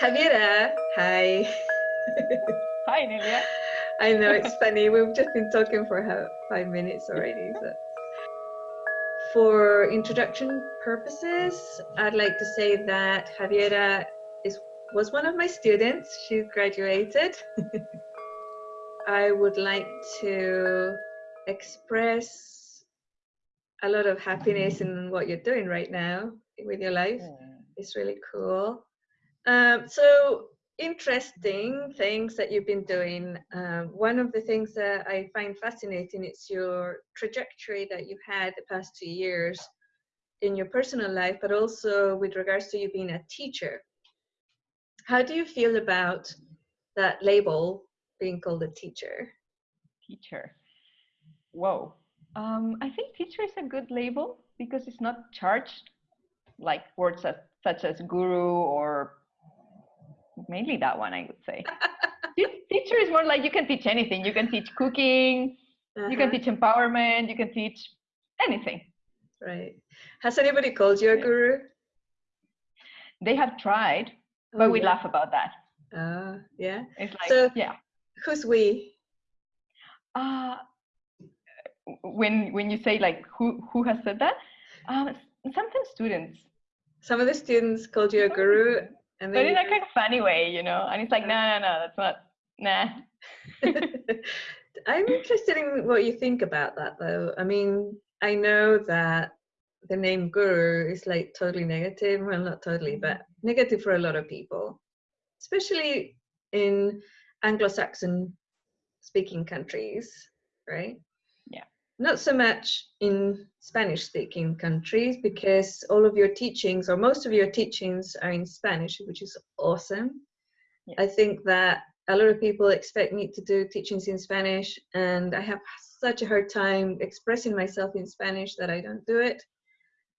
Javiera, hi. Hi, Nelia. I know it's funny. We've just been talking for five minutes already. So. For introduction purposes, I'd like to say that Javiera is was one of my students. She graduated. I would like to express a lot of happiness in what you're doing right now with your life. It's really cool. Um, so interesting things that you've been doing. Um, one of the things that I find fascinating is your trajectory that you've had the past two years in your personal life, but also with regards to you being a teacher. How do you feel about that label being called a teacher? Teacher. Whoa. Um, I think teacher is a good label because it's not charged like words such as guru or mainly that one, I would say. teacher is more like you can teach anything. You can teach cooking, uh-huh. you can uh-huh. teach empowerment, you can teach anything. Right. Has anybody called you a guru? They have tried, but oh, we yeah. laugh about that. Uh, yeah. It's like, so, yeah. Who's we? Uh, when when you say like who who has said that, um, sometimes students. Some of the students called you a guru, and but in a kind of funny way, you know. And it's like, no, no, no, that's not, nah. I'm interested in what you think about that, though. I mean, I know that the name guru is like totally negative. Well, not totally, but mm-hmm. negative for a lot of people, especially in Anglo-Saxon speaking countries, right? Not so much in Spanish speaking countries because all of your teachings or most of your teachings are in Spanish, which is awesome. Yeah. I think that a lot of people expect me to do teachings in Spanish and I have such a hard time expressing myself in Spanish that I don't do it.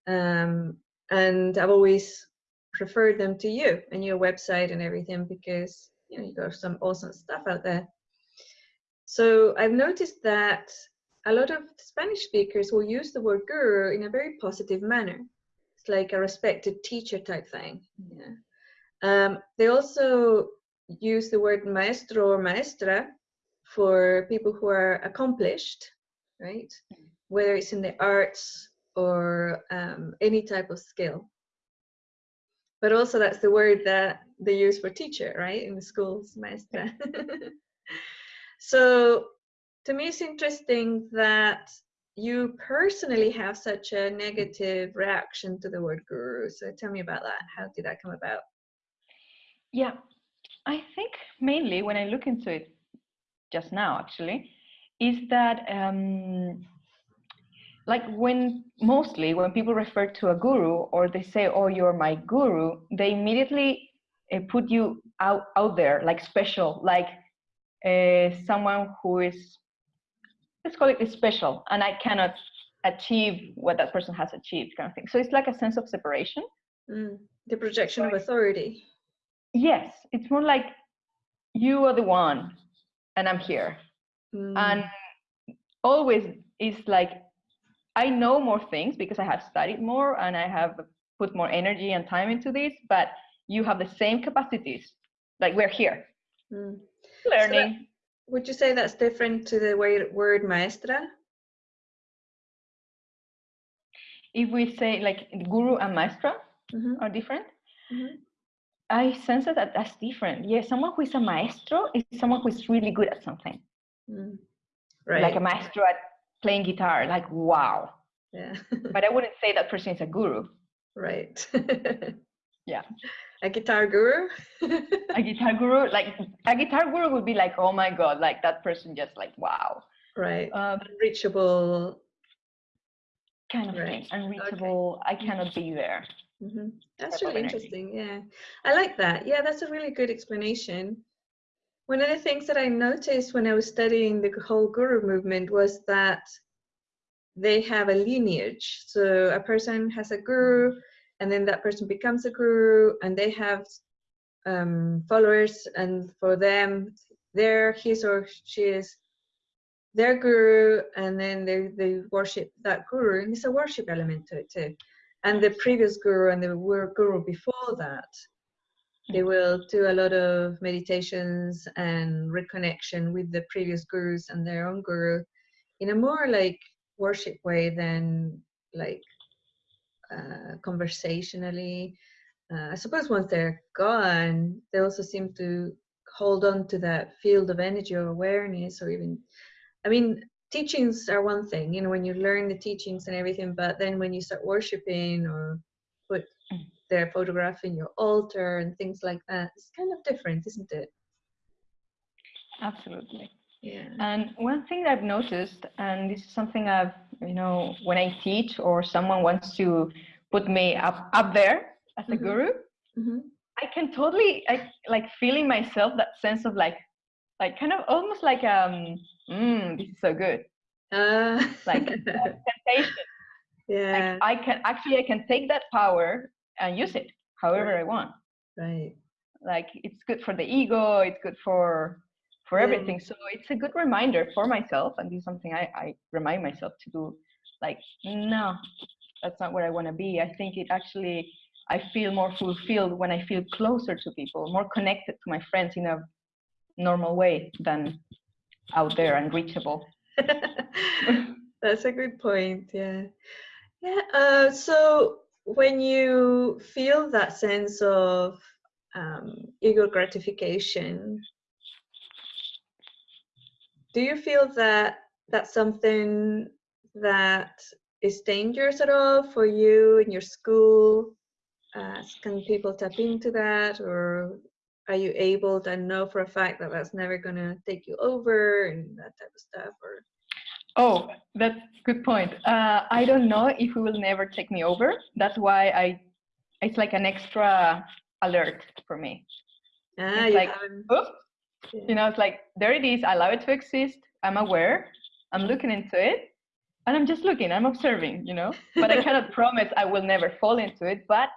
Um, and I've always preferred them to you and your website and everything because you know you got some awesome stuff out there. So I've noticed that a lot of Spanish speakers will use the word guru in a very positive manner. It's like a respected teacher type thing. Yeah. Um, they also use the word maestro or maestra for people who are accomplished, right? Whether it's in the arts or um, any type of skill. But also that's the word that they use for teacher, right? In the schools, maestra. so to me it's interesting that you personally have such a negative reaction to the word guru. So tell me about that. How did that come about? Yeah i think mainly when i look into it just now actually is that um, like when mostly when people refer to a guru or they say oh you're my guru they immediately uh, put you out out there like special like uh, someone who is let's call it special and i cannot achieve what that person has achieved kind of thing. So it's like a sense of separation. Mm, the projection of authority. Yes it's more like you are the one and i'm here. Mm. and always is like i know more things because i have studied more and i have put more energy and time into this but you have the same capacities. Like we're here. Mm. learning would you say that's different to the word maestra? If we say like guru and maestra mm -hmm. are different, mm -hmm. I sense that that's different. Yeah, someone who is a maestro is someone who is really good at something. Mm. Right. Like a maestro at playing guitar, like wow. Yeah. but I wouldn't say that person is a guru. Right. yeah. A guitar guru? A guitar guru? Like a guitar guru would be like oh my god like that person just like wow. Right. Um, unreachable. Kind of right. thing unreachable. Okay. i cannot be there. Mm -hmm. that's really interesting. Yeah. I like that. Yeah that's a really good explanation. One of the things that i noticed when i was studying the whole guru movement was that they have a lineage. So a person has a guru and then that person becomes a guru and they have um, followers and for them they're his or she is their guru and then they, they worship that guru and it's a worship element to it too. And the previous guru and the guru before that they will do a lot of meditations and reconnection with the previous gurus and their own guru in a more like worship way than like uh, conversationally. Uh, I suppose once they're gone, they also seem to hold on to that field of energy or awareness, or even, I mean, teachings are one thing, you know, when you learn the teachings and everything, but then when you start worshiping or put mm. their photograph in your altar and things like that, it's kind of different, isn't it? Absolutely. Yeah. And one thing I've noticed, and this is something I've, you know, when I teach or someone wants to put me up up there as a mm-hmm. guru, mm-hmm. I can totally I, like feeling myself that sense of like, like kind of almost like um, mm, this is so good, uh. like temptation. Yeah. Like I can actually I can take that power and use it however right. I want. Right. Like it's good for the ego. It's good for for everything. So it's a good reminder for myself, and this is something I, I remind myself to do. Like, no, that's not where I want to be. I think it actually, I feel more fulfilled when I feel closer to people, more connected to my friends in a normal way than out there and reachable. that's a good point. Yeah. Yeah. Uh, so when you feel that sense of um, ego gratification, do you feel that that's something that is dangerous at all for you in your school? Uh, can people tap into that, or are you able to know for a fact that that's never going to take you over and that type of stuff? Or oh, that's good point. Uh, I don't know if it will never take me over. That's why I, it's like an extra alert for me. Ah, it's like, oops, you know it's like there it is i allow it to exist i'm aware i'm looking into it and i'm just looking i'm observing you know? But i cannot promise i will never fall into it but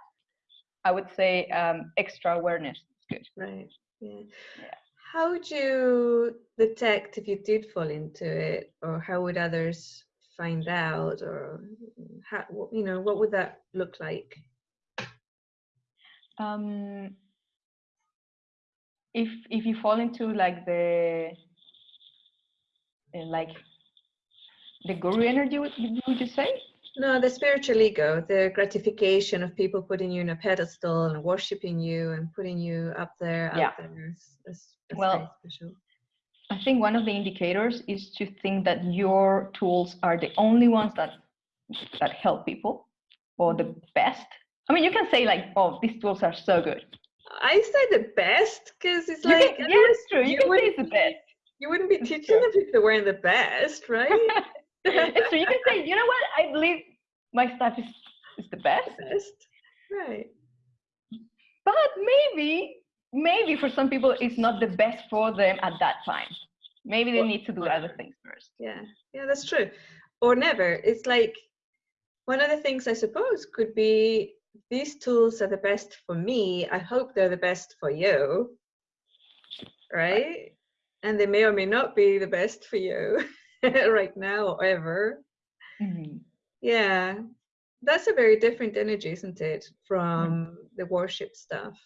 i would say um, extra awareness is good. Right yeah. yeah. How would you detect if you did fall into it or how would others find out or how you know what would that look like? Um if if you fall into like the uh, like the guru energy would, you say? No the spiritual ego the gratification of people putting you in a pedestal and worshiping you and putting you up there yeah. there. That's, that's well i think one of the indicators is to think that your tools are the only ones that that help people or the best. I mean you can say like oh these tools are so good I say the best because it's you like can, yeah, it's true. You, you can say it's the best. You wouldn't be teaching them if they weren't the best, right? it's true. You can say, you know what? I believe my stuff is is the best. The best, right? But maybe, maybe for some people, it's not the best for them at that time. Maybe they need to do other things first. Yeah, yeah, that's true. Or never. It's like one of the things I suppose could be these tools are the best for me. I hope they're the best for you. Right? And they may or may not be the best for you right now or ever. Mm-hmm. Yeah. That's a very different energy, isn't it, from mm-hmm. the worship stuff.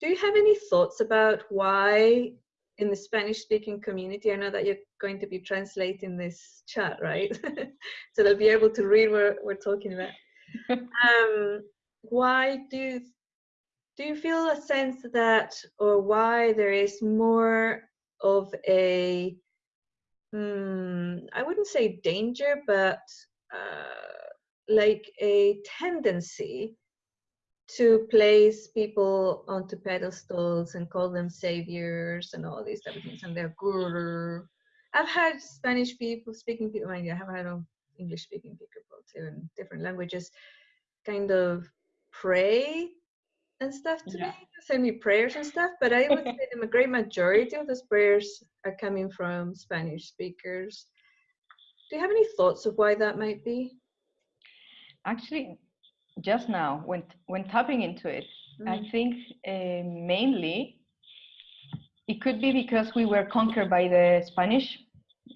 Do you have any thoughts about why in the Spanish speaking community, I know that you're going to be translating this chat, right? so they'll be able to read what we're talking about. Um, why do do you feel a sense that, or why there is more of a, hmm, I wouldn't say danger, but uh, like a tendency to place people onto pedestals and call them saviors and all these type of things and they're guru. I've had Spanish people speaking people, I have had English speaking people too in different languages kind of pray and stuff to yeah. me, send me prayers and stuff. But I would say the great majority of those prayers are coming from Spanish speakers. Do you have any thoughts of why that might be? Actually, just now, when when tapping into it, mm. I think uh, mainly it could be because we were conquered by the Spanish,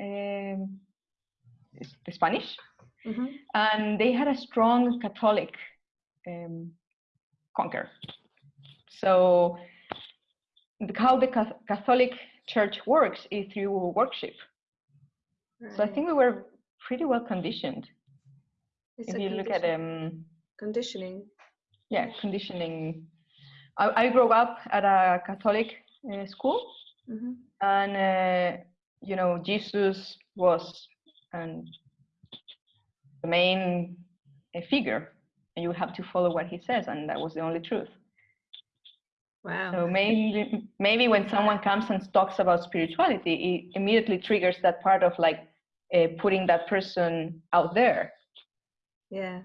um, Spanish, mm-hmm. and they had a strong Catholic um, conquer. So how the Catholic Church works is through worship. Right. So I think we were pretty well conditioned. It's if you look at um, conditioning. Yeah, conditioning. I, I grew up at a Catholic uh, school, mm -hmm. and uh, you know Jesus was and the main uh, figure, and you have to follow what he says, and that was the only truth. Wow. So maybe maybe when someone comes and talks about spirituality, it immediately triggers that part of like uh, putting that person out there. Yeah.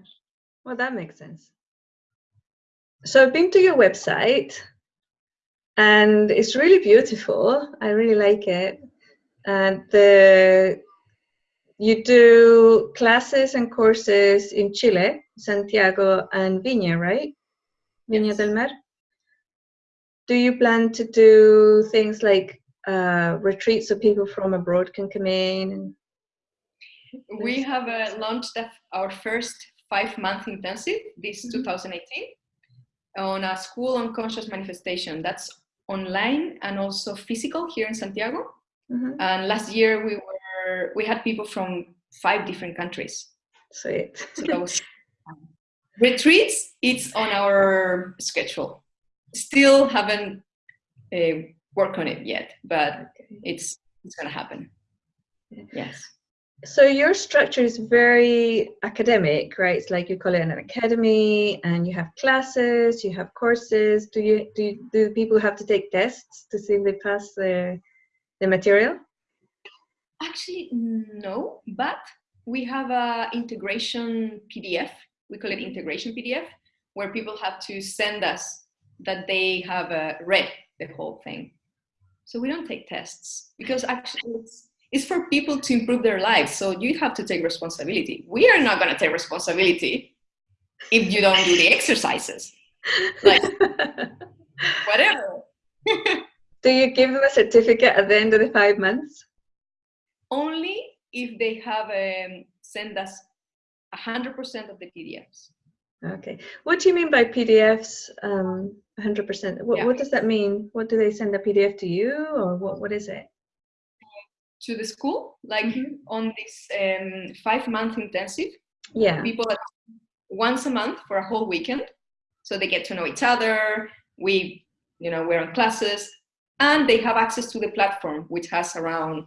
Well, that makes sense. So I've been to your website and it's really beautiful. I really like it. And the you do classes and courses in Chile, Santiago and Viña, right? Viña yes. del Mar. Do you plan to do things like uh, retreats so people from abroad can come in? We have uh, launched our first five-month intensive this mm -hmm. 2018 on a school on conscious manifestation. That's online and also physical here in Santiago. Mm -hmm. And last year we were we had people from five different countries. Sweet. So that was um, retreats. It's on our schedule. Still haven't uh, worked on it yet, but it's it's gonna happen. Yes. So your structure is very academic, right? It's like you call it an academy, and you have classes, you have courses. Do you do you, do people have to take tests to see if they pass the the material? Actually, no, but we have a integration PDF. We call it integration PDF, where people have to send us that they have uh, read the whole thing. So we don't take tests because actually it's, it's for people to improve their lives. So you have to take responsibility. We are not going to take responsibility if you don't do the exercises. Like, whatever. do you give them a certificate at the end of the five months? Only if they have um, sent us 100% of the PDFs. Okay. What do you mean by PDFs, um, 100%? What, yeah. what does that mean? What do they send a PDF to you or what, what is it? To the school, like mm -hmm. on this um, five month intensive. Yeah. People once a month for a whole weekend. So they get to know each other. We, you know, we're on classes and they have access to the platform, which has around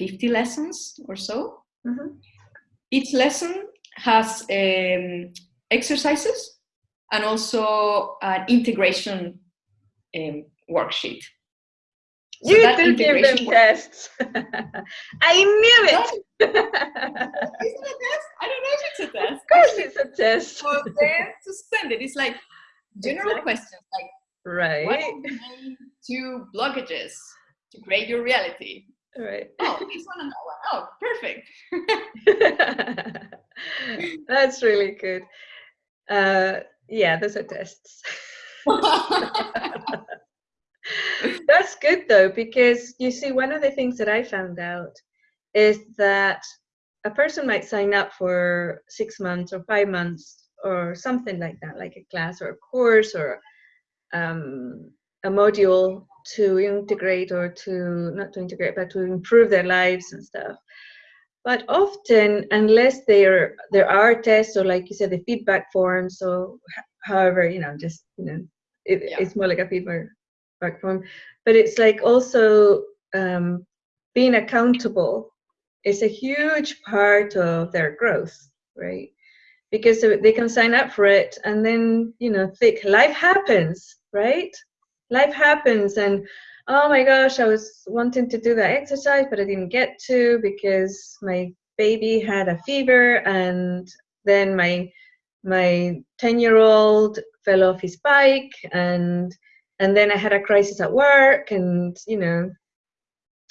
50 lessons or so. Mm -hmm. Each lesson has um, exercises and also an integration um, worksheet. So you do give them tests. I knew it. is it a test? I don't know if it's a test. Of course it's a test. So then to send it, it's like general exactly. questions like right. what are the main two blockages to create your reality? Right. Oh, this one and that one. Oh, perfect. That's really good. Uh, yeah, those are tests. That's good though, because you see, one of the things that I found out is that a person might sign up for six months or five months or something like that, like a class or a course or um, a module to integrate or to not to integrate but to improve their lives and stuff. But often unless there there are tests or like you said the feedback forms so however you know just you know it, yeah. it's more like a feedback form. But it's like also um, being accountable is a huge part of their growth right? Because they can sign up for it and then you know think life happens right life happens. And oh my gosh i was wanting to do that exercise but i didn't get to because my baby had a fever and then my my 10 year old fell off his bike and and then i had a crisis at work and you know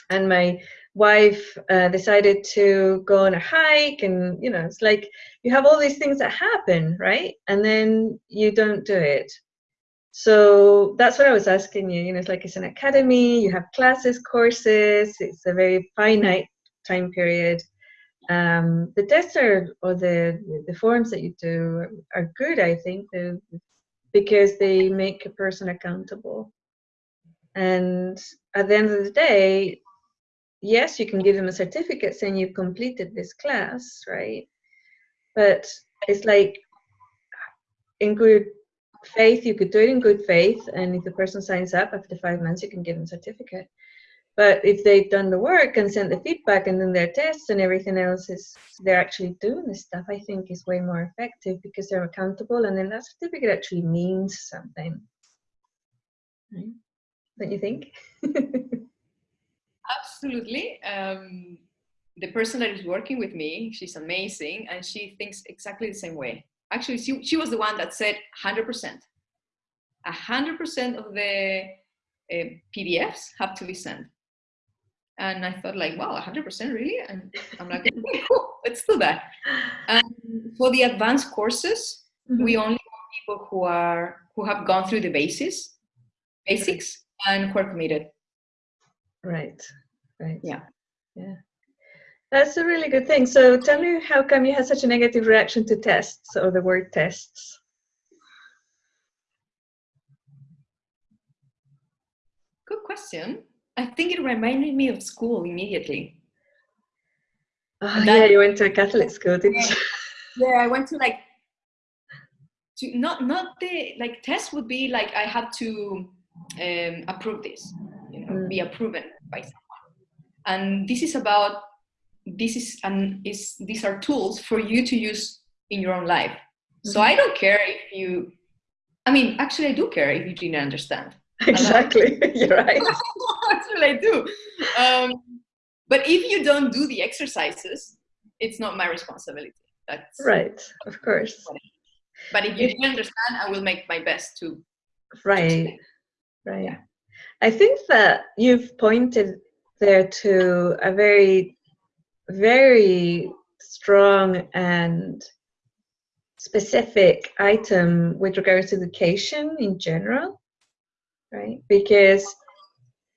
and my wife uh, decided to go on a hike and you know it's like you have all these things that happen right? And then you don't do it so that's what I was asking you. You know, it's like it's an academy, you have classes, courses, it's a very finite time period. Um, the tests are, or the, the forms that you do are good, I think. Because they make a person accountable. And at the end of the day, yes, you can give them a certificate saying you've completed this class, right? But it's like in good faith, you could do it in good faith, and if the person signs up after five months, you can give them a certificate. But if they've done the work and sent the feedback and then their tests and everything else is they're actually doing this stuff, I think is way more effective because they're accountable and then that certificate actually means something. Right? Don't you think? Absolutely. Um, the person that is working with me, she's amazing and she thinks exactly the same way. Actually, she, she was the one that said 100%. 100% of the uh, PDFs have to be sent. And I thought like, wow, 100% really? And I'm like, okay, cool, let's do that. And for the advanced courses, mm -hmm. we only want people who are who have gone through the basis, basics, and who are committed. Right, right. Yeah. Yeah. That's a really good thing. So tell me how come you had such a negative reaction to tests or the word tests? Good question. I think it reminded me of school immediately. Oh, yeah, you went to a Catholic school, didn't yeah, you? Yeah, I went to like to not not the like test would be like I had to um, approve this, you know, mm. be approved by someone, and this is about this is and is these are tools for you to use in your own life. Mm -hmm. So mm-hmm. I don't care if you. I mean, actually, I do care if you didn't understand. Exactly, you're right. What I do. Um, but if you don't do the exercises, it's not my responsibility. That's right, of course. But if you didn't understand, I will make my best to. Right, right. Yeah. I think that you've pointed there to a very, very strong and specific item with regards to education in general right? Because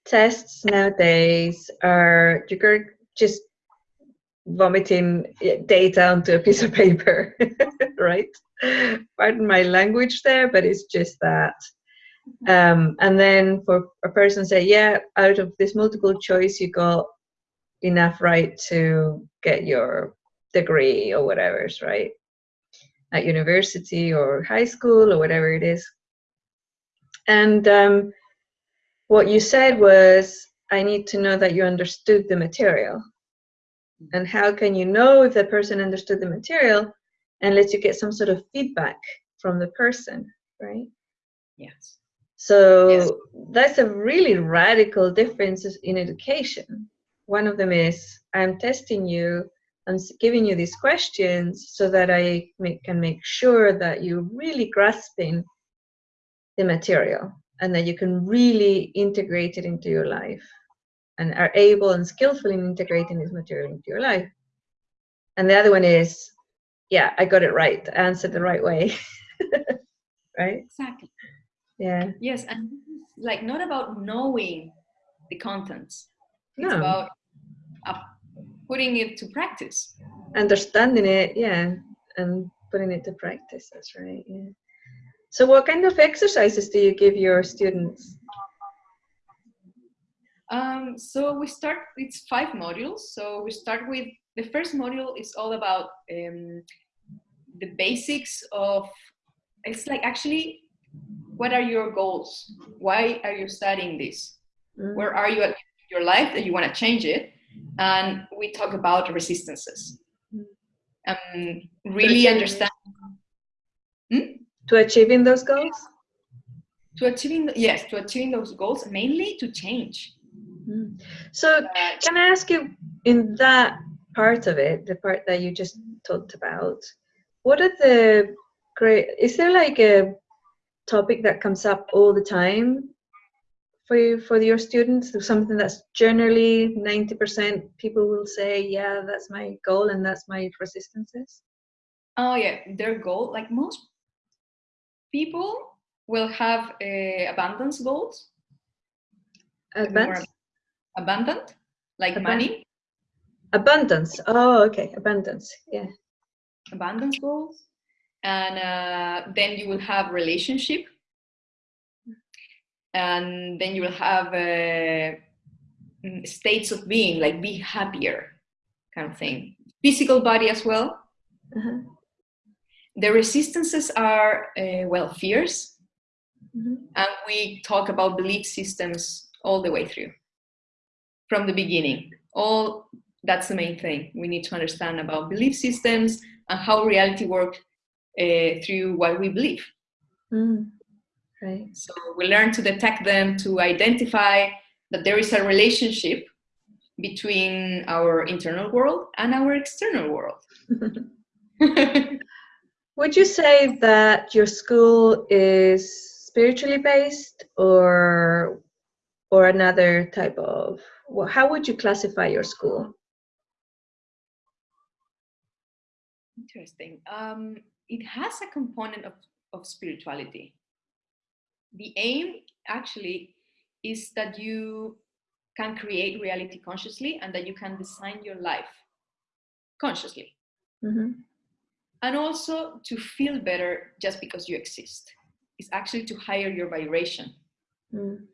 tests nowadays are you're just vomiting data onto a piece of paper, right? Pardon my language there, but it's just that. Um, and then for a person say, yeah, out of this multiple choice, you got enough right to get your degree or whatever, right? At university or high school or whatever it is. And um, what you said was, I need to know that you understood the material. And how can you know if the person understood the material unless you get some sort of feedback from the person, right? Yes. So yes. that's a really radical difference in education. One of them is I'm testing you, I'm giving you these questions so that I make, can make sure that you're really grasping the material and that you can really integrate it into your life and are able and skillful in integrating this material into your life. And the other one is, yeah, I got it right, I answered the right way. right? Exactly. Yeah. Yes, and like not about knowing the contents. It's no. about uh, putting it to practice. Understanding it, yeah, and putting it to practice. That's right. Yeah. So what kind of exercises do you give your students? Um, so we start, it's five modules. So we start with, the first module is all about um, the basics of, it's like actually, what are your goals? Why are you studying this? Mm. Where are you at your life that you want to change it? And we talk about resistances. Um, really understand. Hmm? to achieving those goals to achieving yes to achieving those goals mainly to change mm. so can i ask you in that part of it the part that you just talked about what are the great is there like a topic that comes up all the time for you for your students something that's generally 90% people will say yeah that's my goal and that's my resistances oh yeah their goal like most people will have uh, abundance goals. Abundance? Abundant, like money. Abundance. Oh, okay. Abundance. Yeah. Abundance goals. and uh, then you will have relationship and then you will have uh, mm, states of being like be happier kind of thing physical body as well Uh-huh. the resistances are uh, well fears Mhm. and we talk about belief systems all the way through from the beginning all that's the main thing we need to understand about belief systems and how reality works uh, through what we believe Mm. Right. so we learn to detect them to identify that there is a relationship between our internal world and our external world Would you say that your school is spiritually based or or another type of well, how would you classify your school? Interesting. Um, it has a component of, of spirituality. The aim actually is that you can create reality consciously and that you can design your life consciously. Mhm. And also to feel better just because you exist. It's actually to higher your vibration. Mm.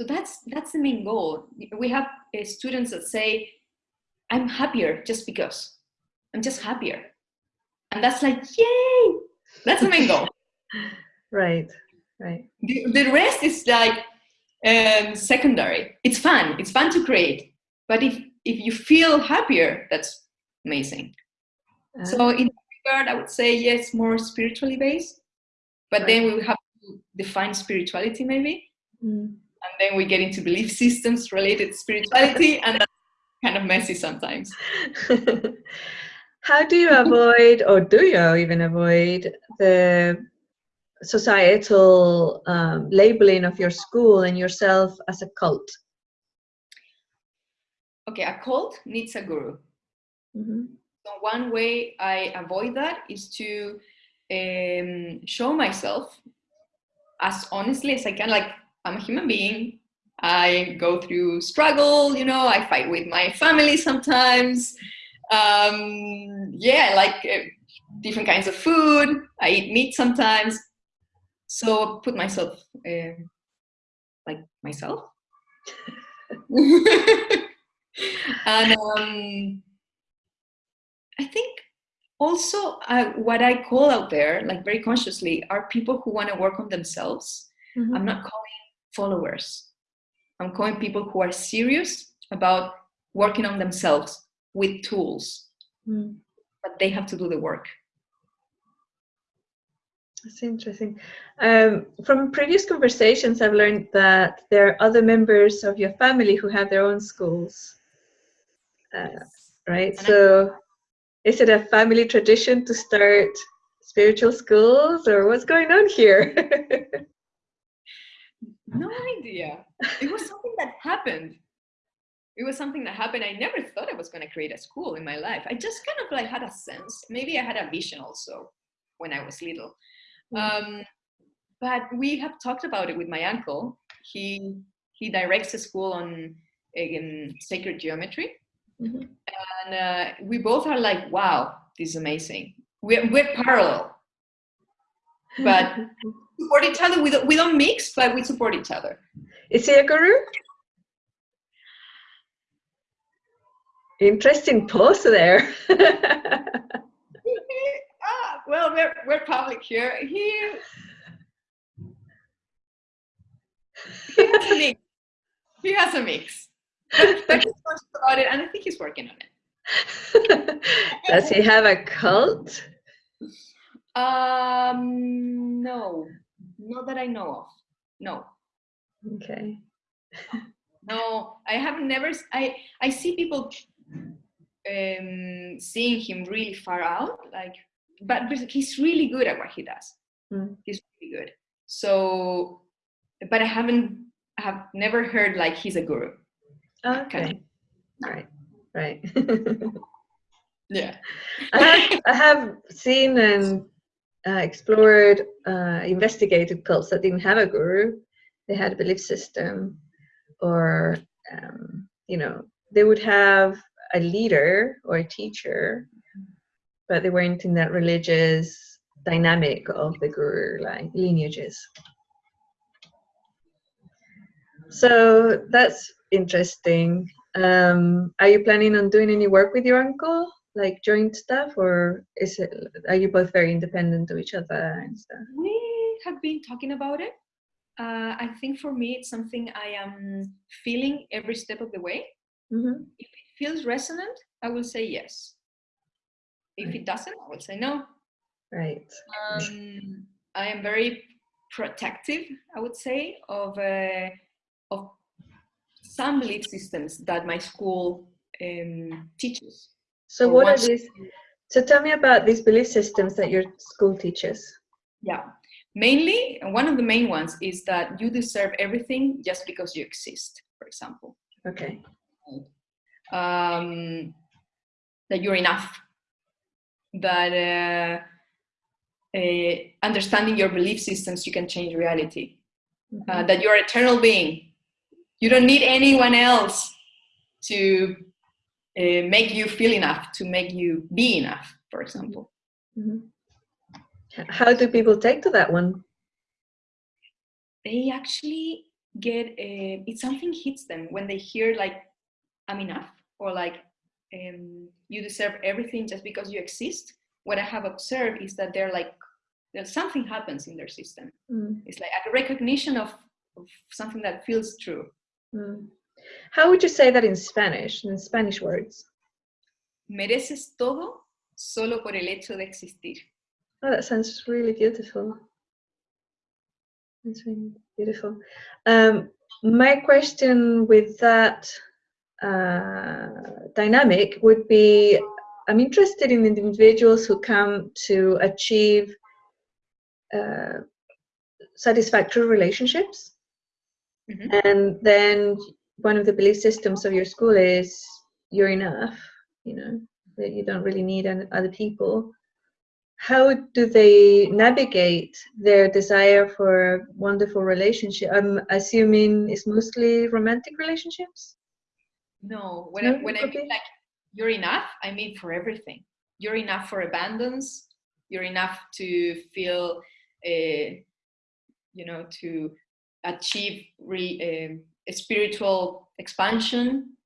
So that's that's the main goal. We have uh, students that say, "I'm happier just because. I'm just happier," and that's like, yay! That's the main goal. Right. Right. the, the rest is like um, secondary. It's fun. It's fun to create. But if if you feel happier, that's amazing. Uh, So in that regard, I would say yes, more spiritually based. But then we have to define spirituality maybe, mm. and then we get into belief systems related to spirituality, and that's kind of messy sometimes. How do you avoid, or do you even avoid, the societal um, labeling of your school and yourself as a cult? Okay, a cult needs a guru. Mhm. So one way I avoid that is to um, show myself as honestly as I can. Like I'm a human being. I go through struggle. You know, I fight with my family sometimes. Um, yeah, I like uh, different kinds of food. I eat meat sometimes. So put myself uh, like myself. and um, I think also uh, what I call out there, like very consciously, are people who want to work on themselves. Mhm. I'm not calling followers. I'm calling people who are serious about working on themselves with tools, Mm. but they have to do the work. That's interesting. Um, from previous conversations, I've learned that there are other members of your family who have their own schools. Uh, right? And I- So, is it a family tradition to start spiritual schools, or what's going on here? No idea. It was something that happened. It was something that happened. I never thought I was going to create a school in my life. I just kind of like had a sense. Maybe I had a vision also when I was little. Um, but we have talked about it with my uncle. He he directs a school on in sacred geometry, Mhm. and uh, we both are like, "Wow, this is amazing." We're we're parallel, but support each other. We don't, we don't mix, but we support each other. Is he a guru? Interesting pose there. well, we're, we're public here. He, he has a mix. He has a mix. But, but he's conscious about it, and I think he's working on it. Does he have a cult? Um, no, not that I know of. No, Okay. no, I have never. I I see people um, seeing him really far out, like, but, he's really good at what he does. Mm. He's really good. So, but I haven't. I have never heard like he's a guru. Okay. Right. Right. Yeah. I have, I have seen and uh, explored, uh, investigated cults that didn't have a guru. They had a belief system, or um, you know, they would have a leader or a teacher, but they weren't in that religious dynamic of the guru like lineages. So that's interesting. Um, are you planning on doing any work with your uncle, like joint stuff, or is it? Are you both very independent of each other and stuff? We have been talking about it. Uh, I think for me, it's something I am feeling every step of the way. Mm-hmm. If it feels resonant, I will say yes. If it doesn't, I will say no. Right. Um, I am very protective, I would say, of uh, of some belief systems that my school um, teaches. So what are these? So tell me about these belief systems that your school teaches. Yeah, mainly one of the main ones is that you deserve everything just because you exist. For example, Okay. um, that you're enough. That uh, uh, understanding your belief systems, you can change reality. Mm-hmm. uh, that you're an eternal being. You don't need anyone else to uh, make you feel enough, to make you be enough, for example. Mhm. How do people take to that one? They actually get, uh, it something hits them when they hear like, I'm enough, or like, um, you deserve everything just because you exist. What I have observed is that they're like, something happens in their system. Mm, It's like a recognition of, of something that feels true. mm. How would you say that in Spanish, in Spanish words? Mereces todo solo por el hecho de existir. Oh, that sounds really beautiful. That's really beautiful. Um, my question with that dynamic would be I'm interested in individuals who come to achieve uh, satisfactory relationships. Mhm. And then one of the belief systems of your school is you're enough, you know, that you don't really need an- other people how do they navigate their desire for wonderful relationship? I'm assuming it's mostly romantic relationships. No, when No, I, when I mean like you're enough, I mean for everything. You're enough for abundance. You're enough to feel, uh, you know, to achieve re, a spiritual expansion.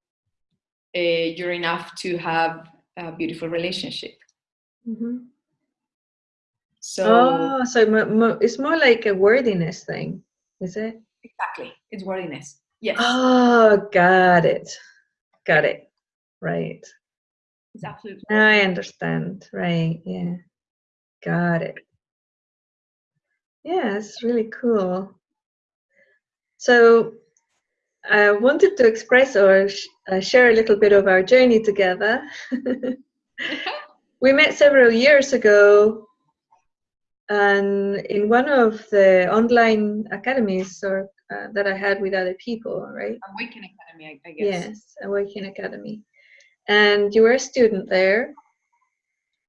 Uh, you're enough to have a beautiful relationship. Mhm. So oh, so it's more like a worthiness thing, is it? exactly, it's worthiness. Yes, Oh, got it. Got it. Right. it's absolutely. I understand. Right. Yeah. Got it. Yeah, it's really cool. So I wanted to express or sh- uh, share a little bit of our journey together. we met several years ago and in one of the online academies or uh, that I had with other people, right? Awaken Academy, I, I guess. Yes, Awaken Academy. And you were a student there.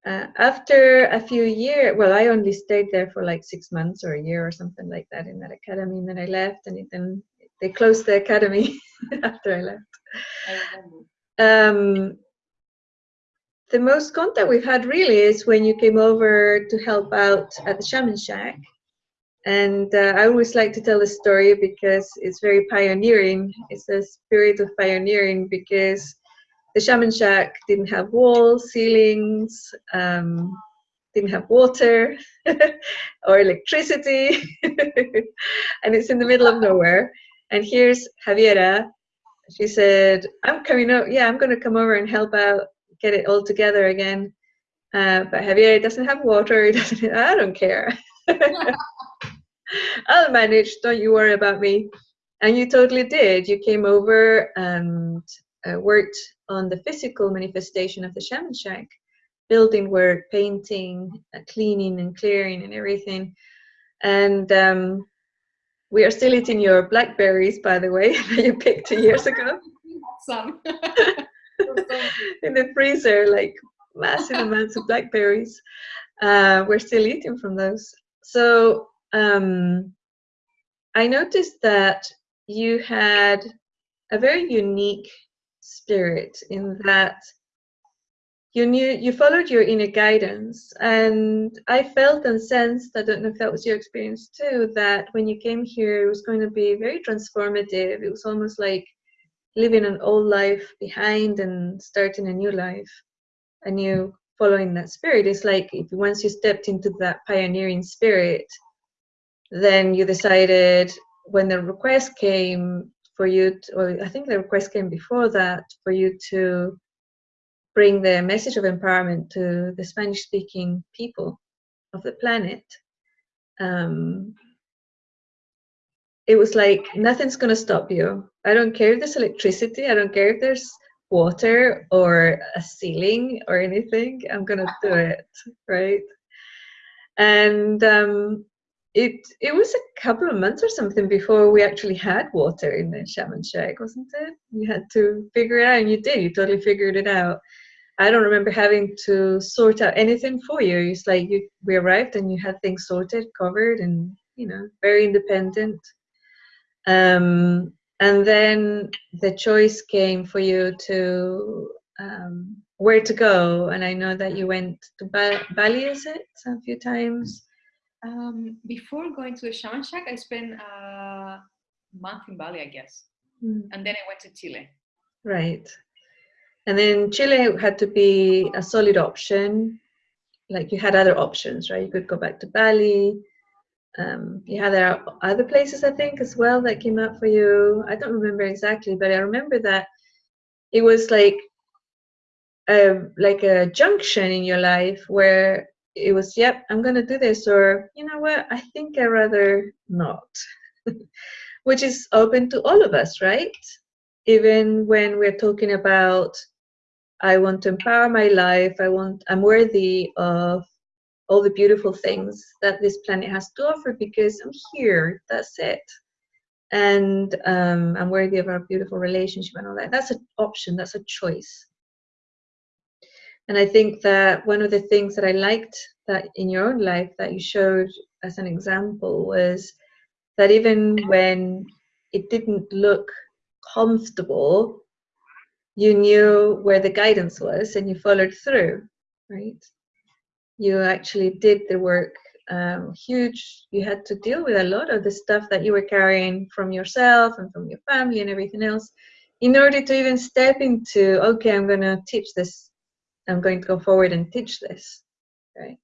Uh, after a few years, well, I only stayed there for like six months or a year or something like that in that academy, and then I left, and it, then they closed the academy after I left. I. Um, the most contact we've had really is when you came over to help out at the Shaman Shack. And uh, I always like to tell the story because it's very pioneering. It's a spirit of pioneering because the Shaman Shack didn't have walls, ceilings, um, didn't have water or electricity, and it's in the middle of nowhere. And here's Javiera. She said, "I'm coming out. Yeah, I'm going to come over and help out, get it all together again." Uh, but Javiera doesn't have water. Doesn't. I don't care. I'll manage. Don't you worry about me. And you totally did. You came over and uh, worked on the physical manifestation of the shaman shack, building work, painting, uh, cleaning and clearing and everything. And um, we are still eating your blackberries, by the way, that you picked two years ago Some. in the freezer, like massive amounts of blackberries. Uh, we're still eating from those. So um, I noticed that you had a very unique spirit in that you knew you followed your inner guidance. And i felt and sensed i don't know if that was your experience too that when you came here it was going to be very transformative. It was almost like leaving an old life behind and starting a new life a new following that spirit. It's like once you stepped into that pioneering spirit then you decided when the request came for you to, or i think the request came before that for you to bring the message of empowerment to the Spanish speaking people of the planet. Um, it was like nothing's going to stop you. I don't care if there's electricity, I don't care if there's water or a ceiling or anything, I'm going to do it, right? And um, it it was a couple of months or something before we actually had water in the shaman shack, wasn't it? You had to figure it out, and you did. You totally figured it out. I don't remember having to sort out anything for you. It's like you we arrived and you had things sorted, covered, and you know, very independent. Um, and then the choice came for you to um, where to go. And I know that you went to ba- Bali, is it, a few times? Um, before going to the Shaman Shack, I spent a month in Bali, I guess. Mm. And then I went to Chile. Right. And then Chile had to be a solid option. Like you had other options, right? You could go back to Bali. Um, you had other places, I think, as well that came up for you. I don't remember exactly, but I remember that it was like a like a junction in your life where it was, yep, I'm gonna do this, or you know what, I think I rather not, which is open to all of us, right? Even when we're talking about I want to empower my life. I want, I'm worthy of all the beautiful things that this planet has to offer because I'm here. That's it. And um, I'm worthy of our beautiful relationship and all that. That's an option, that's a choice. And I think that one of the things that I liked that in your own life that you showed as an example was that even when it didn't look comfortable, you knew where the guidance was and you followed through, right? You actually did the work um, huge. You had to deal with a lot of the stuff that you were carrying from yourself and from your family and everything else in order to even step into, okay, I'm going to teach this. I'm going to go forward and teach this, right?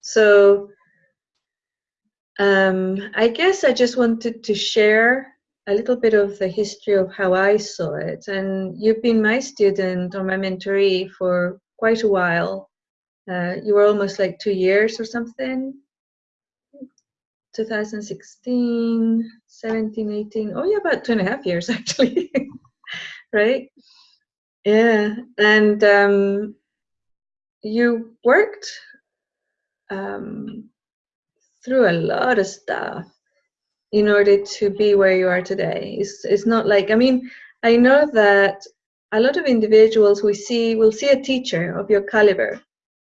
So um, I guess I just wanted to share a little bit of the history of how I saw it. And you've been my student or my mentoree for quite a while. Uh, you were almost like two years or something. 2016, 17, 18. Oh, yeah, about two and a half years actually. right? Yeah. And um, you worked um, through a lot of stuff in order to be where you are today. It's, it's not like, I mean, I know that a lot of individuals we see will see a teacher of your caliber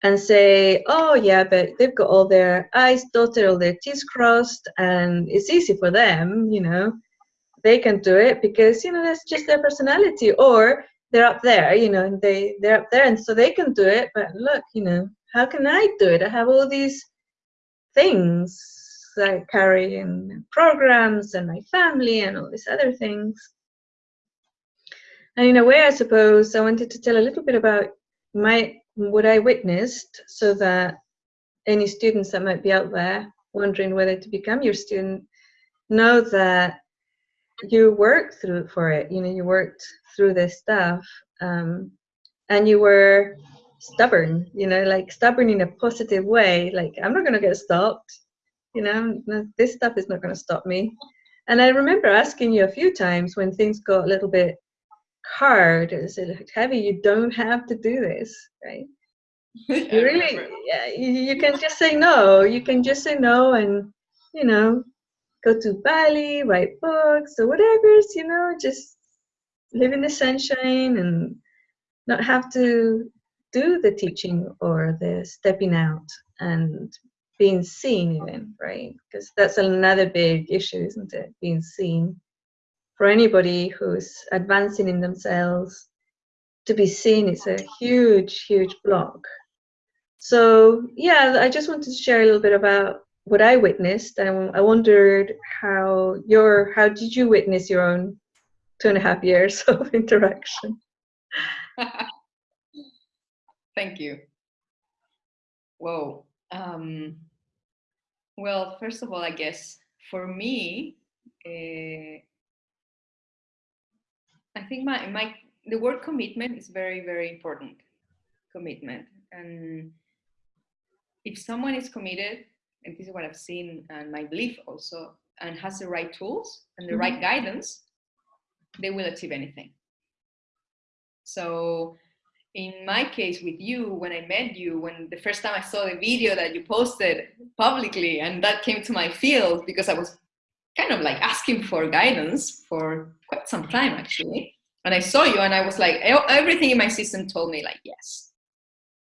and say, oh yeah, but they've got all their I's dotted, all their T's crossed, and it's easy for them, you know, they can do it because, you know, that's just their personality. Or they're up there, you know, and they, they're up there and so they can do it, but look, you know, how can I do it? I have all these things I carry in programs and my family and all these other things. And in a way, I suppose I wanted to tell a little bit about my what I witnessed, so that any students that might be out there wondering whether to become your student know that you worked through for it. You know, you worked through this stuff, um, and you were stubborn. You know, like stubborn in a positive way. Like I'm not going to get stopped you know, this stuff is not going to stop me. And I remember asking you a few times when things got a little bit hard, is it heavy? You don't have to do this, right? you really, yeah, you, you can just say no. You can just say no and, you know, go to Bali, write books or whatever, you know, just live in the sunshine and not have to do the teaching or the stepping out and being seen even right because that's another big issue isn't it being seen for anybody who's advancing in themselves to be seen is a huge, huge block. So yeah, I just wanted to share a little bit about what I witnessed, and I wondered how your how did you witness your own two and a half years of interaction? Thank you. Whoa. Um, well, first of all, I guess for me, uh, I think my my the word commitment is very very important. Commitment, and if someone is committed, and this is what I've seen and my belief also, and has the right tools and the mm -hmm. right guidance, they will achieve anything. So in my case with you, when I met you, when the first time I saw the video that you posted publicly, and that came to my field because I was kind of like asking for guidance for quite some time actually. And I saw you and I was like, everything in my system told me like, yes.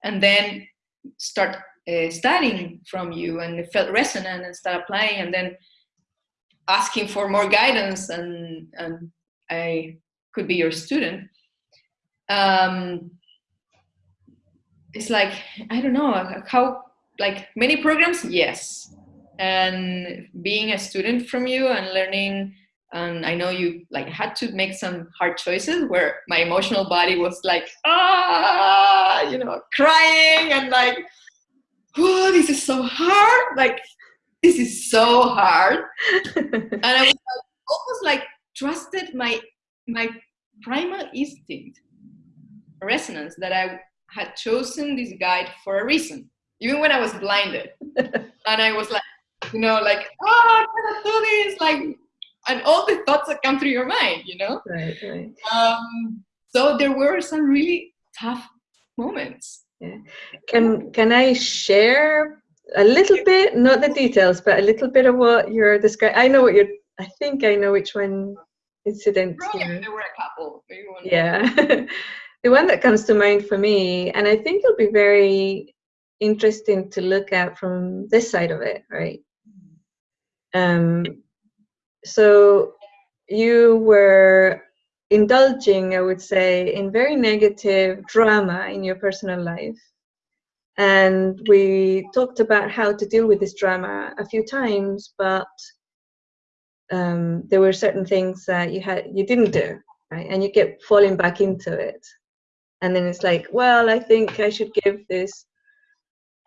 And then start uh, studying from you and it felt resonant and start applying and then asking for more guidance and, and I could be your student. Um, it's like, I don't know, how, like many programs, yes. And being a student from you and learning, and I know you like had to make some hard choices where my emotional body was like, ah, you know, crying and like, oh, this is so hard. Like, this is so hard. and I was like, almost like trusted my my primal instinct resonance that I had chosen this guide for a reason, even when I was blinded. and I was like, you know, like, oh, I cannot do this, like, and all the thoughts that come through your mind, you know? Right, right. Um, so there were some really tough moments. Yeah. Can can I share a little bit, not the details, but a little bit of what you're describing? I know what you're. I think I know which one incident. There were a couple. Yeah. the one that comes to mind for me, and I think it'll be very interesting to look at from this side of it, right? Um, so you were indulging, I would say, in very negative drama in your personal life. And we talked about how to deal with this drama a few times, but um, there were certain things that you had you didn't do, right? And you kept falling back into it. And then it's like well i think i should give this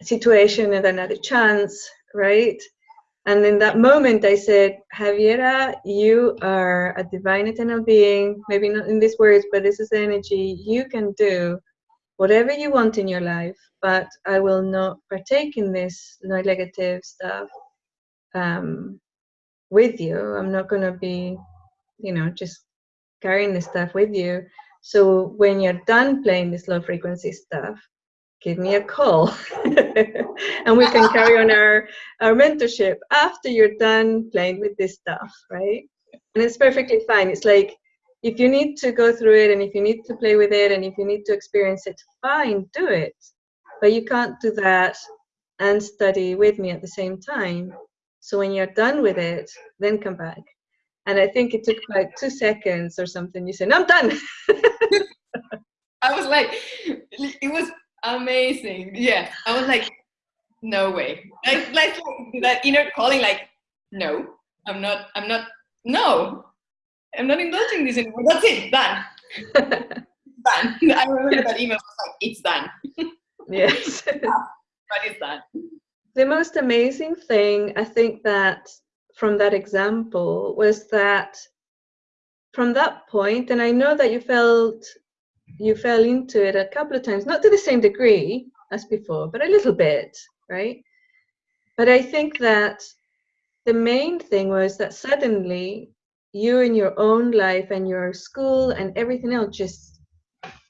situation another chance right? And in that moment i said javiera you are a divine eternal being. Maybe not in these words but this is the energy. You can do whatever you want in your life but i will not partake in this negative stuff um, with you i'm not going to be you know just carrying this stuff with you so when you're done playing this low frequency stuff, give me a call and we can carry on our, our mentorship after you're done playing with this stuff, right? And it's perfectly fine. It's like if you need to go through it and if you need to play with it and if you need to experience it, fine, do it. But you can't do that and study with me at the same time. So when you're done with it, then come back. And I think it took like two seconds or something. You said, no, I'm done. I was like, it was amazing. Yeah, I was like, no way. Like, like that inner calling, like, no, I'm not, I'm not, no, I'm not indulging this anymore. That's it, done. done. I remember that email was like, it's done. yes. but it's done. The most amazing thing, I think that from that example was that from that point, and I know that you felt you fell into it a couple of times, not to the same degree as before, but a little bit, right? But I think that the main thing was that suddenly you in your own life and your school and everything else just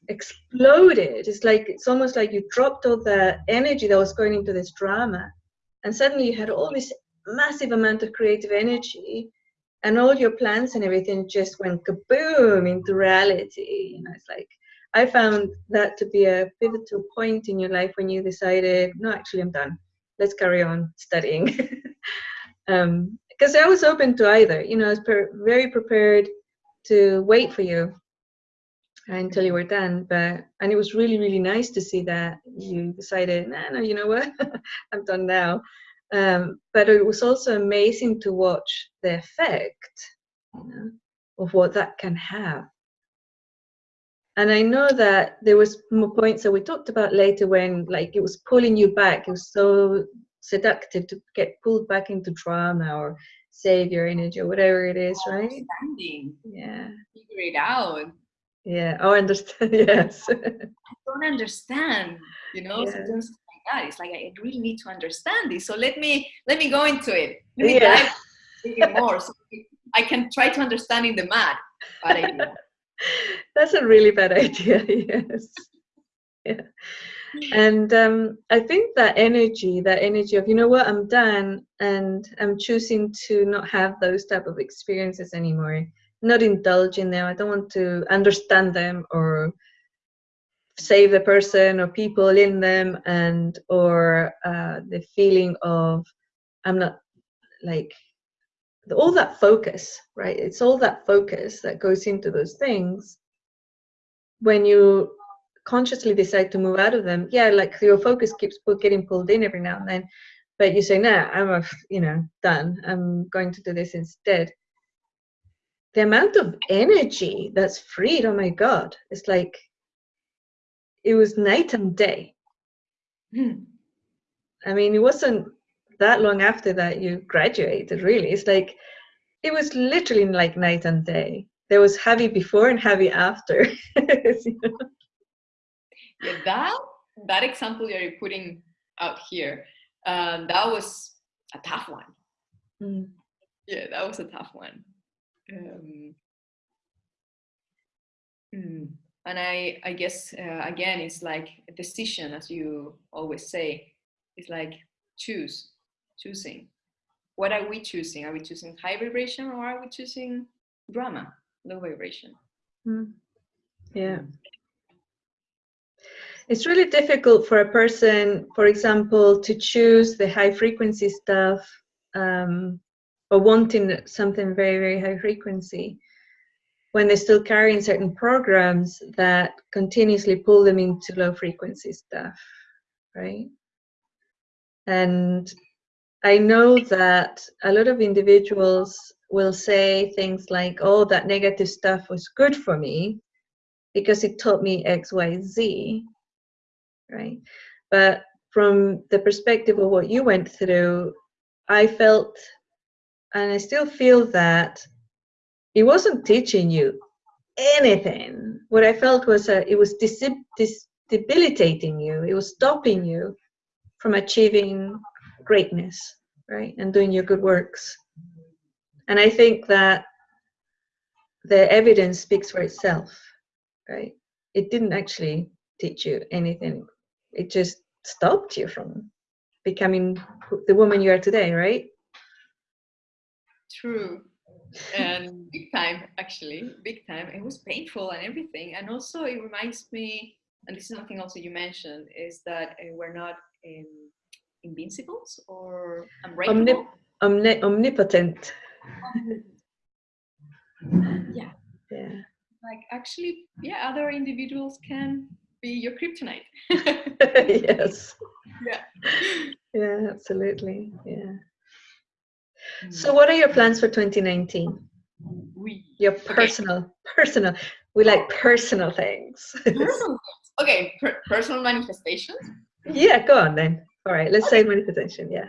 exploded. It's like it's almost like you dropped all the energy that was going into this drama, and suddenly you had all this massive amount of creative energy and all your plans and everything just went kaboom into reality. You know it's like i found that to be a pivotal point in your life when you decided no actually i'm done. Let's carry on studying. Um because i was open to either you know i was very prepared to wait for you until you were done. But and it was really really nice to see that you decided, no, no, you know what, I'm done now. Um, but it was also amazing to watch the effect you know, of what that can have. And I know that there was more points that we talked about later when like it was pulling you back. It was so seductive to get pulled back into drama or save your energy or whatever it is, right? Understanding. Yeah. Figure it out. Yeah. Oh, I understand. Yes. I don't understand. You know, Yeah. sometimes it's like that. It's like I really need to understand this. So let me let me go into it. Let me Yeah. dive more so I can try to understand in the mad. But I do. That's a really bad idea. Yes. Yeah. And um, I think that energy, that energy of, you know what, I'm done and I'm choosing to not have those type of experiences anymore, not indulge in them. I don't want to understand them or save the person or people in them and or uh, the feeling of I'm not like all that focus, right? It's all that focus that goes into those things. When you consciously decide to move out of them, yeah, like your focus keeps getting pulled in every now and then, but you say, "No, I'm, a, you know, done. I'm going to do this instead." The amount of energy that's freed, oh my god, it's like it was night and day. Hmm. I mean, it wasn't that long after that you graduated, really. It's like it was literally like night and day. There was heavy before and heavy after. You know? Yeah, that that example you're putting out here, um, that was a tough one. Mm. Yeah, that was a tough one. Um, mm, and I, I guess uh, again, it's like a decision, as you always say. It's like choose, choosing. What are we choosing? Are we choosing high vibration or are we choosing drama, low vibration? Mm. Yeah. It's really difficult for a person, for example, to choose the high frequency stuff um, or wanting something very, very high frequency when they're still carrying certain programs that continuously pull them into low frequency stuff, right? And I know that a lot of individuals will say things like, oh, that negative stuff was good for me because it taught me X, Y, Z, right? But from the perspective of what you went through, I felt, and I still feel that it wasn't teaching you anything. What I felt was that it was debilitating you. It was stopping you from achieving greatness, right, and doing your good works. And I think that the evidence speaks for itself, right? It didn't actually teach you anything. It just stopped you from becoming the woman you are today, right? True. And big time, actually, big time. It was painful and everything. And also, it reminds me, and this is something also you mentioned, is that uh, we're not um, invincibles or. Omnip- omni- omnipotent. yeah. Yeah. Like, actually, yeah, other individuals can be your kryptonite. yes. Yeah. Yeah, absolutely. Yeah. So, what are your plans for 2019? we Your personal, personal. We like personal things. personal. Okay, per- personal manifestations. yeah, go on then. All right, let's say manifestation. Yeah.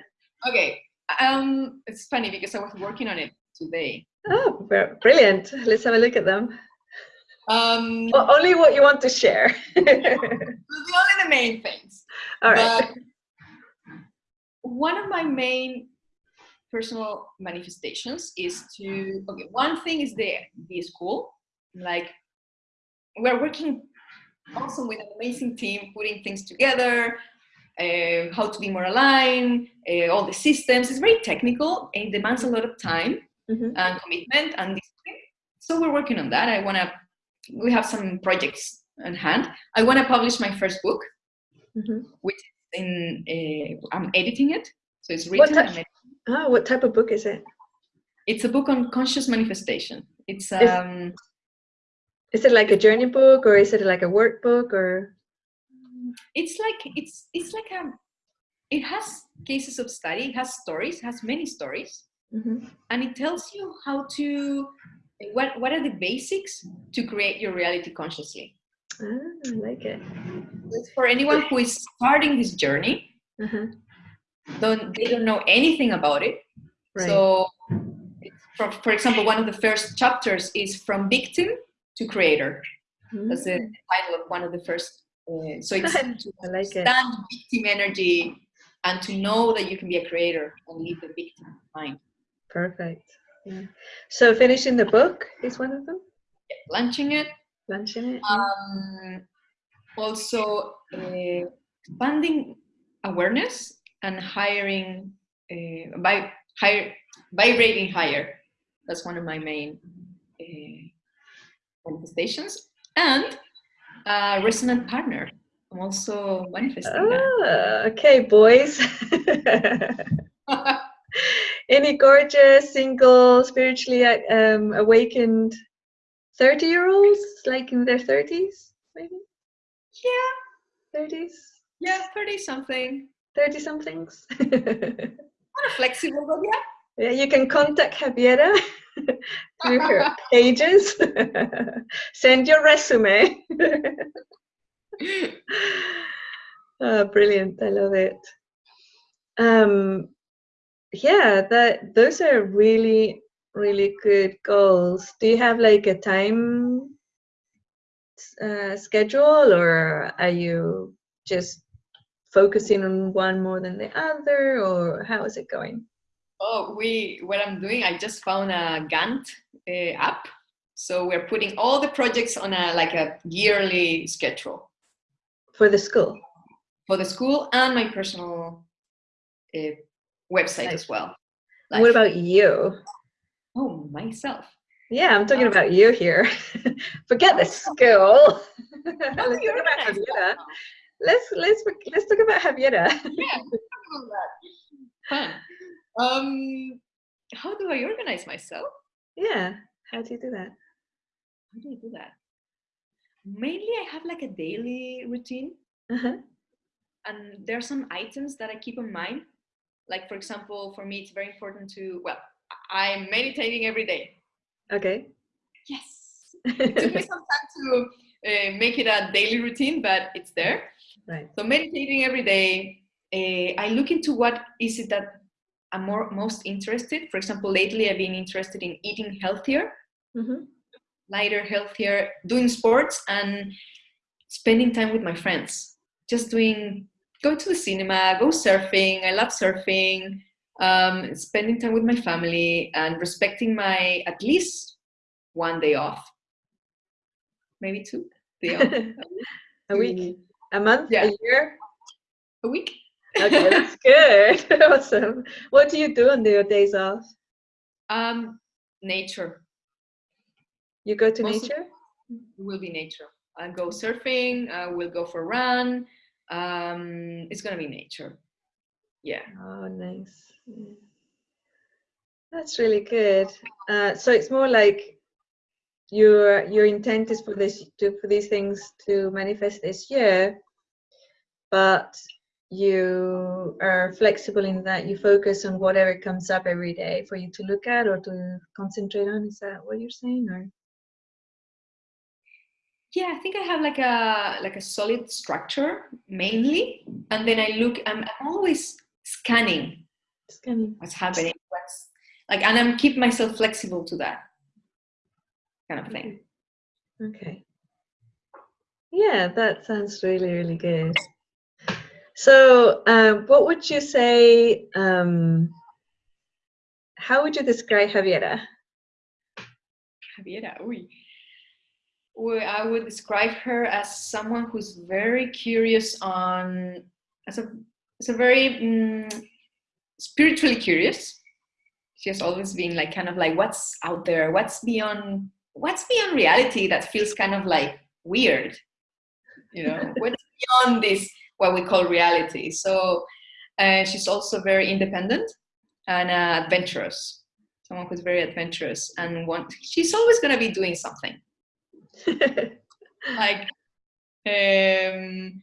Okay. Um, it's funny because I was working on it today. Oh, brilliant. Let's have a look at them. Um, O- only what you want to share. the only the main things. All right. But one of my main personal manifestations is to okay. One thing is the the school. Like we're working awesome with an amazing team, putting things together. Uh, how to be more aligned, uh, all the systems. It's very technical and it demands a lot of time Mhm. and commitment and discipline. So we're working on that. I want to. We have some projects on hand. I want to publish my first book, Mhm. which is in. Uh, I'm editing it, so it's written. Type- I'm ed- Oh, what type of book is it? It's a book on conscious manifestation. It's Is- um. Is it like a journey book or is it like a workbook or? It's like it's it's like a. It has cases of study. It has stories. It has many stories, Mhm. and it tells you how to. What what are the basics to create your reality consciously? Ah, I like it. It's for anyone who is starting this journey. Uh-huh. Don't they don't know anything about it. Right. So, for, for example, one of the first chapters is from victim to creator. That's the Mm, title of one of the first. Uh, so it's to I like it. victim energy and to know that you can be a creator and leave the victim behind. Perfect. Yeah. So finishing the book is one of them. Launching it, Launching it. yeah. um, also uh, expanding awareness and hiring uh, by higher vibrating higher. That's one of my main uh, manifestations and a resonant partner. I'm also manifesting Ah, okay, boys. Any gorgeous, single, spiritually um, awakened 30 year olds, like in their 30s, maybe? yeah, 30s? yeah, 30 something. 30 somethings? Kind of flexible, yeah. yeah, you can contact Javiera through her pages. Send your resume. oh, brilliant. I love it. Um, yeah, that those are really, really good goals. Do you have like a time uh, schedule or are you just focusing on one more than the other or how is it going? Oh, we what I'm doing, I just found a Gantt uh, app. So we're putting all the projects on a like a yearly schedule For the school? for the school and my personal uh, website as well. What about you? oh myself? Yeah, I'm talking about you here. Forget the school. let's you talk about Javiera. Let's let's let's talk about Javiera. Yeah, talk about that. Fun. Um, how do I organize myself? yeah. How do you do that? How do I do that? Mainly, I have like a daily routine. Uh-huh. and there are some items that I keep in mind. Like for example, for me, it's very important to well, I'm meditating every day. Okay. Yes, it took me some time to uh, make it a daily routine, but it's there. Right. So meditating every day. Uh, I look into what is it that I'm more most interested. For example, lately I've been interested in eating healthier, Mm-hmm. lighter, healthier, doing sports, and spending time with my friends. Just doing, go to the cinema, go surfing. I love surfing. Um, spending time with my family and respecting my at least one day off, maybe two day off a week, a month, Yeah. a year. a week. Okay, that's good. awesome. What do you do on your days off? Um, nature You go to of- nature? will be nature. I go surfing. I will go for a run. Um, it's gonna be nature. Yeah. Oh, nice. That's really good. Uh, so it's more like your your intent is for this to for these things to manifest this year, but you are flexible in that you focus on whatever comes up every day for you to look at or to concentrate on. Is that what you're saying? Or yeah i think i have like a like a solid structure mainly and then i look i'm, I'm always scanning scanning? what's happening what's like and i'm keep myself flexible to that kind of thing Okay. Yeah, that sounds really, really good. So, um, what would you say? Um, how would you describe Javiera? Javiera, uy. Well, I would describe her as someone who's very curious on, as a, as a very mm, spiritually curious. She has always been like kind of like what's out there, what's beyond, what's beyond reality that feels kind of like weird, you know, what's beyond this what we call reality. So uh, she's also very independent and uh, adventurous someone who's very adventurous and want she's always going to be doing something like um,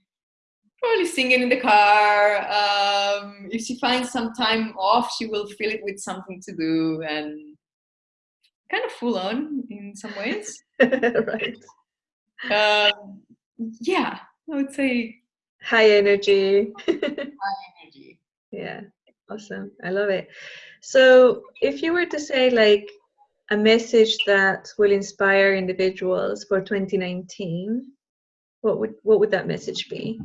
probably singing in the car. Um, if she finds some time off, she will fill it with something to do and kind of full on in some ways. right. Um, yeah, I would say High energy. High energy. yeah, awesome. I love it. So, if you were to say like a message that will inspire individuals for 2019, what would what would that message be?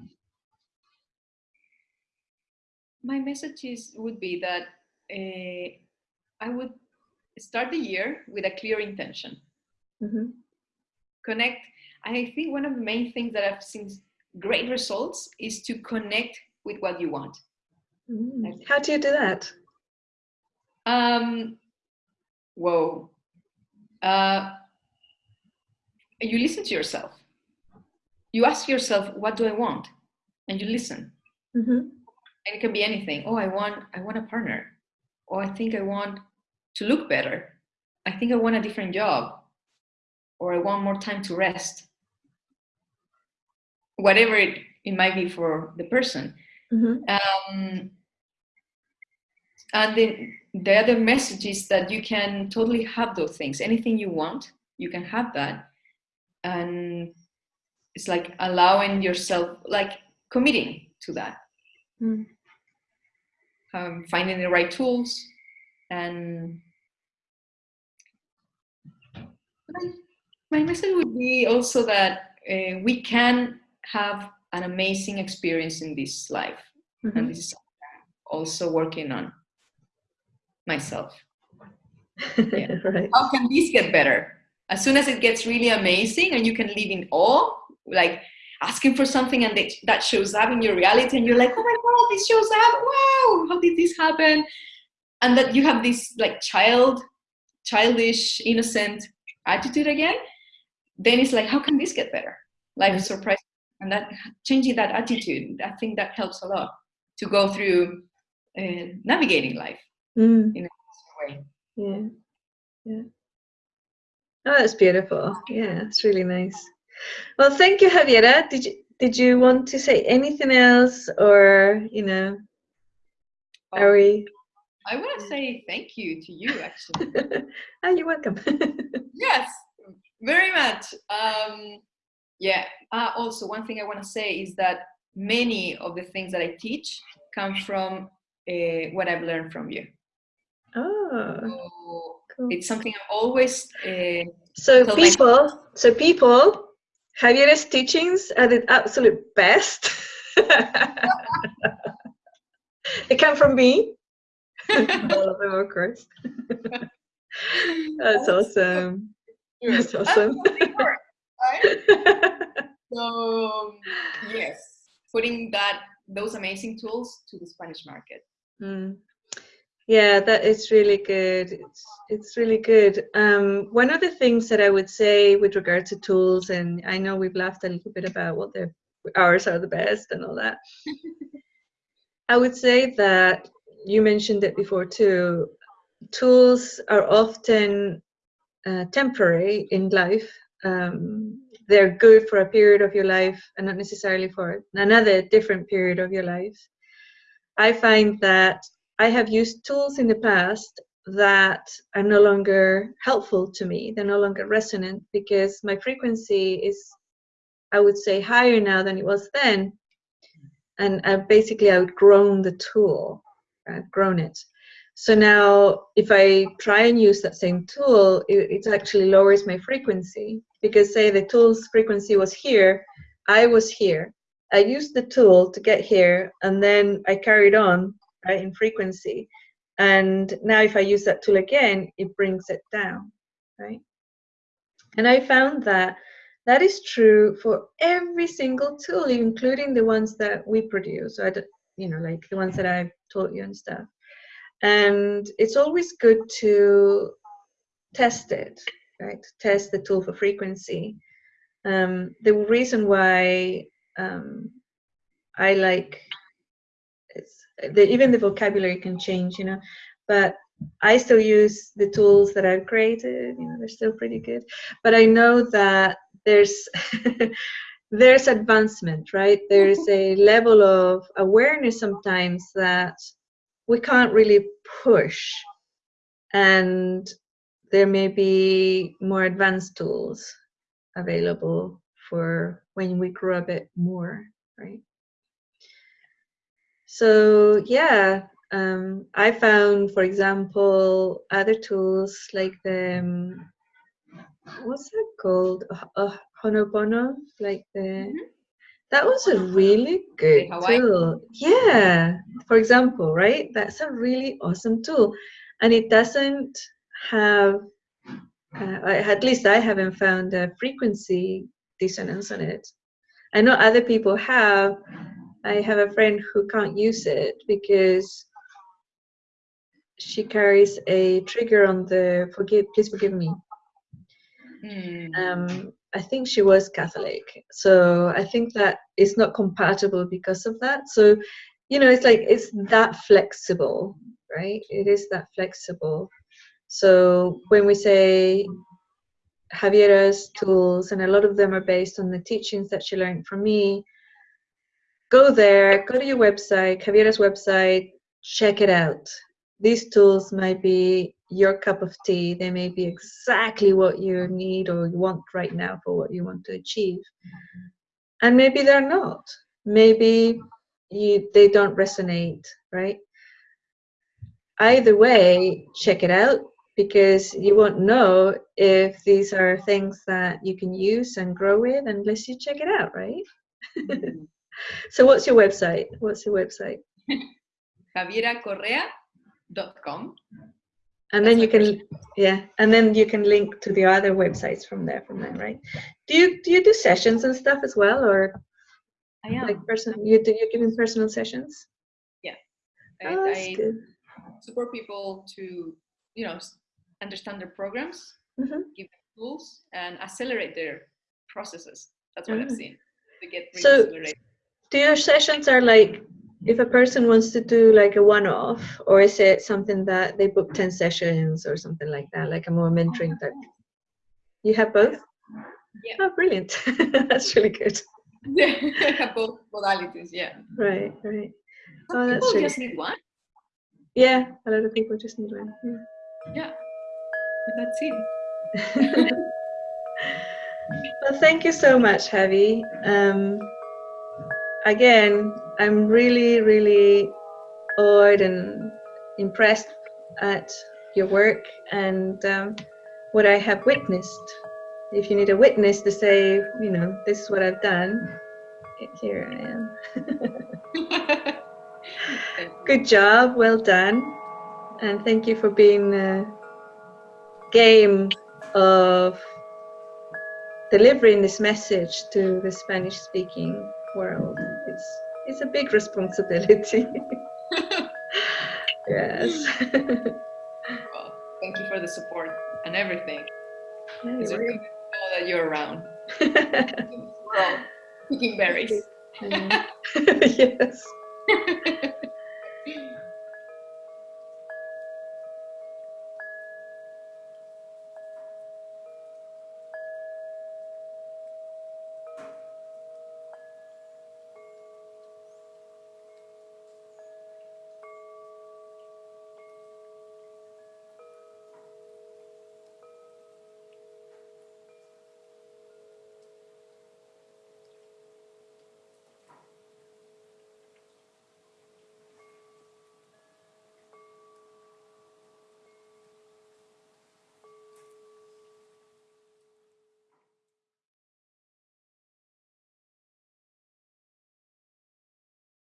My message is would be that uh, I would start the year with a clear intention. hmm Connect. I think one of the main things that I've seen great results is to connect with what you want. Mm. How do you do that? Um, whoa. Uh, you listen to yourself. You ask yourself, what do I want? And you listen. Mm -hmm. And it can be anything. Oh, I want, I want a partner. Oh, I think I want to look better. I think I want a different job. Or I want more time to rest. Whatever it, it might be for the person. hmm Um, and then the other message is that you can totally have those things. Anything you want, you can have that. And it's like allowing yourself, like committing to that. Mm. Um, finding the right tools and my- message would be also that uh, we can have an amazing experience in this life Mhm. and this is also working on myself Yeah. right. how can this get better as soon as it gets really amazing and you can live in awe like asking for something and that- that shows up in your reality and you're like oh my god this shows up wow how did this happen and that you have this like child childish innocent attitude again then it's like how can this get better life is surprising and that changing that attitude i think that helps a lot to go through uh, navigating life Mm. in a way Yeah. Yeah. Oh, that's beautiful. Yeah, it's really nice. Well, thank you, Javiera. Did you did you want to say anything else, or you know, are we? I want to say thank you to you, actually. oh, you're welcome. yes, very much. Um, yeah. Uh, also, one thing I want to say is that many of the things that I teach come from uh, what I've learned from you. oh, So cool. it's something I'm always. Uh, So people, so people, Javiera's teachings are the absolute best. they come from me. All of them, of course. That's awesome. That's awesome. So yes, putting that those amazing tools to the Spanish market. Mm. Yeah, that is really good. It's it's really good. Um, one of the things that I would say with regard to tools, and I know we've laughed a little bit about what the ours are the best and all that. I would say that you mentioned it before too. Tools are often uh, temporary in life. Um, they're good for a period of your life and not necessarily for another different period of your life. I find that I have used tools in the past that are no longer helpful to me. They're no longer resonant because my frequency is, I would say, higher now than it was then. And I've basically outgrown the tool, I've grown it. So now, if I try and use that same tool, it, it actually lowers my frequency because, say, the tool's frequency was here, I was here. I used the tool to get here, and then I carried on right, in frequency. And now, if I use that tool again, it brings it down, right? And I found that that is true for every single tool, including the ones that we produce. So you know, like the ones that I've taught you and stuff. And it's always good to test it, right? Test the tool for frequency. Um, the reason why um, I like it's the, even the vocabulary can change, you know, but I still use the tools that I've created. You know, they're still pretty good. But I know that there's there's advancement, right? There's a level of awareness sometimes that we can't really push, and there may be more advanced tools available for when we grow a bit more, right? So yeah, um, I found, for example, other tools like the um, what's that called? Uh, Honopono, like the. Mm -hmm. That was a really good tool. Yeah, for example, right? That's a really awesome tool, and it doesn't have. Uh, at least I haven't found a frequency dissonance on it. I know other people have. I have a friend who can't use it because she carries a trigger on the forgive please forgive me mm. um, i think she was catholic so i think that it's not compatible because of that so you know it's like it's that flexible right it is that flexible so when we say Javiera's tools, and a lot of them are based on the teachings that she learned from me. Go there, go to your website, Javiera's website, check it out these tools might be your cup of tea. They may be exactly what you need or you want right now for what you want to achieve. And maybe they're not. Maybe you, they don't resonate, right? Either way, check it out because you won't know if these are things that you can use and grow with unless you check it out, right? Mm-hmm. so what's your website? What's your website? Javiera Correa com. And then you can, yeah, and then you can link to the other websites from there, from there, right? Do you do you do sessions and stuff as well, or I am. like person you do you giving personal sessions? Yeah, I, oh, I support people to you know understand their programs, mm -hmm. give them tools, and accelerate their processes. That's what mm -hmm. I've mm-hmm. seen to get really so, accelerated. Do your sessions are like if a person wants to do like a one-off or is it something that they book 10 sessions or something like that like a more mentoring type? You have both? Yeah. Oh brilliant. That's really good. Yeah I have both modalities yeah. Right right. Some oh that's people really... just need one. Yeah a lot of people just need one yeah, yeah. that's it. Well thank you so much Javi. Um, again, I'm really, really awed and impressed at your work and um, what I have witnessed. If you need a witness to say, you know, this is what I've done, here I am. Good job, well done. And thank you for being a game of delivering this message to the Spanish speaking world. It's it's a big responsibility. yes. well, thank you for the support and everything. It's really good to know that you're around. We're all picking berries. yes.